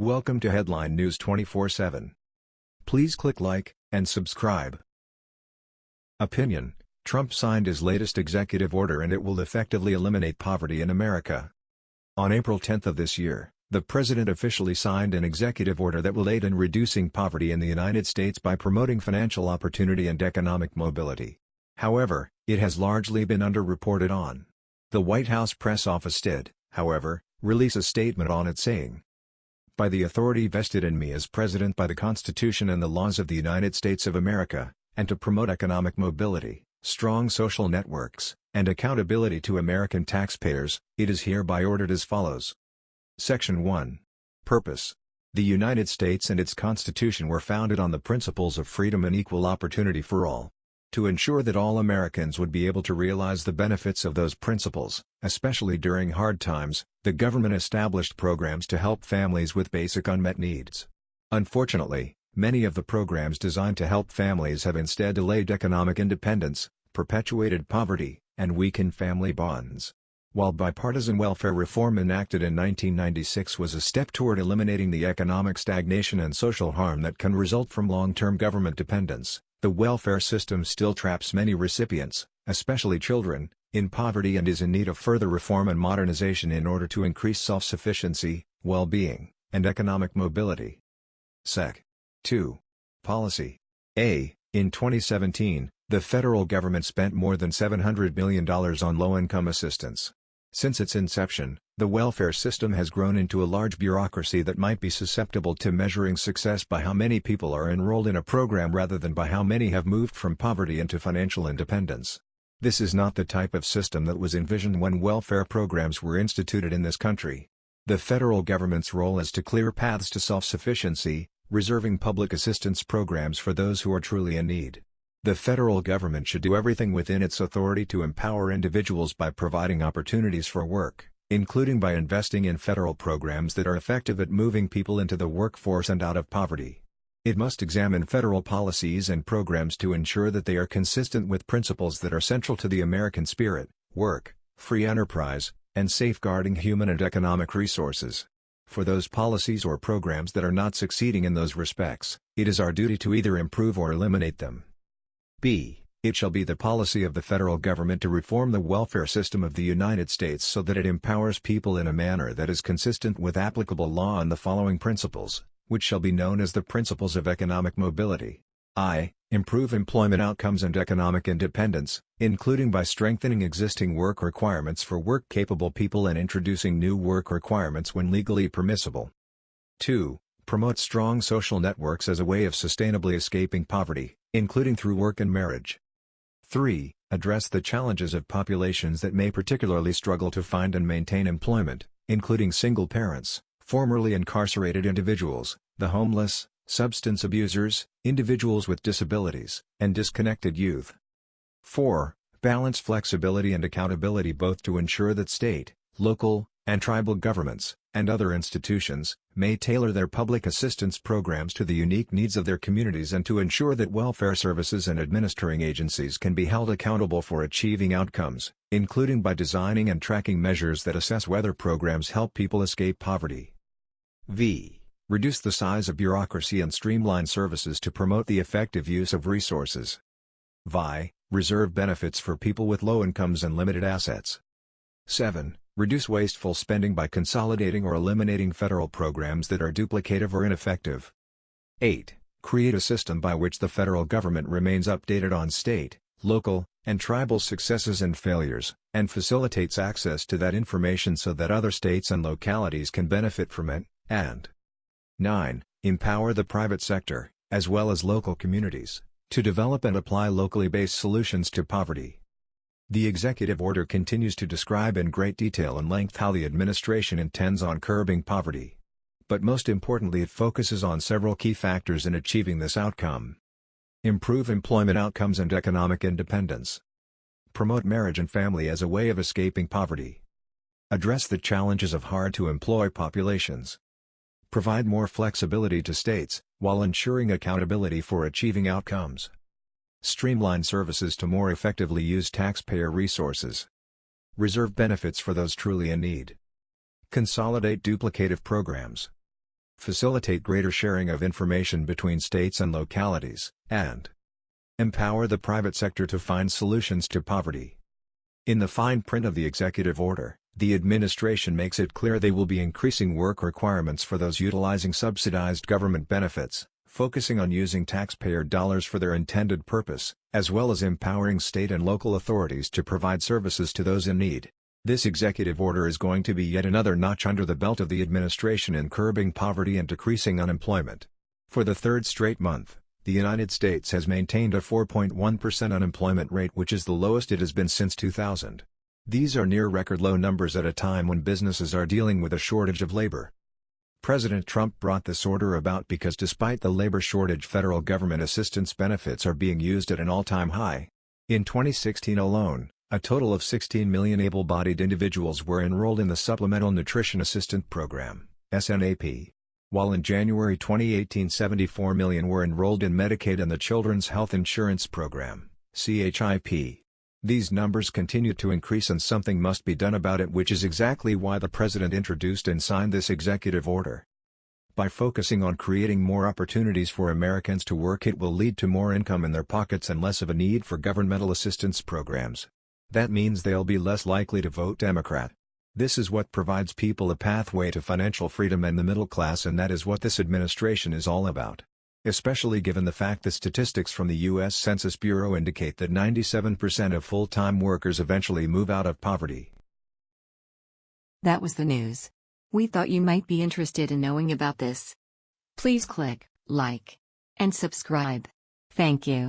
Welcome to Headline News 24/7. Please click like and subscribe. Opinion: Trump signed his latest executive order and it will effectively eliminate poverty in America. On April 10 of this year, the president officially signed an executive order that will aid in reducing poverty in the United States by promoting financial opportunity and economic mobility. However, it has largely been underreported on. The White House press office did, however, release a statement on it saying, by the authority vested in me as President by the Constitution and the laws of the United States of America, and to promote economic mobility, strong social networks, and accountability to American taxpayers, it is hereby ordered as follows. Section 1. Purpose. The United States and its Constitution were founded on the principles of freedom and equal opportunity for all to ensure that all Americans would be able to realize the benefits of those principles, especially during hard times, the government established programs to help families with basic unmet needs. Unfortunately, many of the programs designed to help families have instead delayed economic independence, perpetuated poverty, and weakened family bonds. While bipartisan welfare reform enacted in 1996 was a step toward eliminating the economic stagnation and social harm that can result from long-term government dependence, the welfare system still traps many recipients, especially children, in poverty and is in need of further reform and modernization in order to increase self-sufficiency, well-being, and economic mobility. Sec. 2. Policy. A. In 2017, the federal government spent more than $700 million on low-income assistance. Since its inception, the welfare system has grown into a large bureaucracy that might be susceptible to measuring success by how many people are enrolled in a program rather than by how many have moved from poverty into financial independence. This is not the type of system that was envisioned when welfare programs were instituted in this country. The federal government's role is to clear paths to self-sufficiency, reserving public assistance programs for those who are truly in need. The federal government should do everything within its authority to empower individuals by providing opportunities for work, including by investing in federal programs that are effective at moving people into the workforce and out of poverty. It must examine federal policies and programs to ensure that they are consistent with principles that are central to the American spirit, work, free enterprise, and safeguarding human and economic resources. For those policies or programs that are not succeeding in those respects, it is our duty to either improve or eliminate them. B. It shall be the policy of the federal government to reform the welfare system of the United States so that it empowers people in a manner that is consistent with applicable law on the following principles, which shall be known as the principles of economic mobility. I. Improve employment outcomes and economic independence, including by strengthening existing work requirements for work-capable people and introducing new work requirements when legally permissible. 2. Promote strong social networks as a way of sustainably escaping poverty including through work and marriage. 3. Address the challenges of populations that may particularly struggle to find and maintain employment, including single parents, formerly incarcerated individuals, the homeless, substance abusers, individuals with disabilities, and disconnected youth. 4. Balance flexibility and accountability both to ensure that state, local, and tribal governments, and other institutions, may tailor their public assistance programs to the unique needs of their communities and to ensure that welfare services and administering agencies can be held accountable for achieving outcomes, including by designing and tracking measures that assess whether programs help people escape poverty. V. Reduce the size of bureaucracy and streamline services to promote the effective use of resources. Vi. Reserve benefits for people with low incomes and limited assets. 7. Reduce wasteful spending by consolidating or eliminating federal programs that are duplicative or ineffective. 8. Create a system by which the federal government remains updated on state, local, and tribal successes and failures, and facilitates access to that information so that other states and localities can benefit from it, and 9. Empower the private sector, as well as local communities, to develop and apply locally based solutions to poverty. The executive order continues to describe in great detail and length how the administration intends on curbing poverty. But most importantly it focuses on several key factors in achieving this outcome. Improve employment outcomes and economic independence. Promote marriage and family as a way of escaping poverty. Address the challenges of hard-to-employ populations. Provide more flexibility to states, while ensuring accountability for achieving outcomes. Streamline services to more effectively use taxpayer resources. Reserve benefits for those truly in need. Consolidate duplicative programs. facilitate greater sharing of information between states and localities, and empower the private sector to find solutions to poverty. In the fine print of the executive order, the administration makes it clear they will be increasing work requirements for those utilizing subsidized government benefits, focusing on using taxpayer dollars for their intended purpose, as well as empowering state and local authorities to provide services to those in need. This executive order is going to be yet another notch under the belt of the administration in curbing poverty and decreasing unemployment. For the third straight month, the United States has maintained a 4.1% unemployment rate which is the lowest it has been since 2000. These are near record low numbers at a time when businesses are dealing with a shortage of labor. President Trump brought this order about because despite the labor shortage federal government assistance benefits are being used at an all-time high. In 2016 alone, a total of 16 million able-bodied individuals were enrolled in the Supplemental Nutrition Assistance Program SNAP, while in January 2018 74 million were enrolled in Medicaid and the Children's Health Insurance Program CHIP. These numbers continue to increase and something must be done about it which is exactly why the President introduced and signed this executive order. By focusing on creating more opportunities for Americans to work it will lead to more income in their pockets and less of a need for governmental assistance programs. That means they'll be less likely to vote Democrat. This is what provides people a pathway to financial freedom and the middle class and that is what this administration is all about especially given the fact that statistics from the U.S. Census Bureau indicate that 97% of full-time workers eventually move out of poverty. That was the news. We thought you might be interested in knowing about this. Please click like and subscribe. Thank you.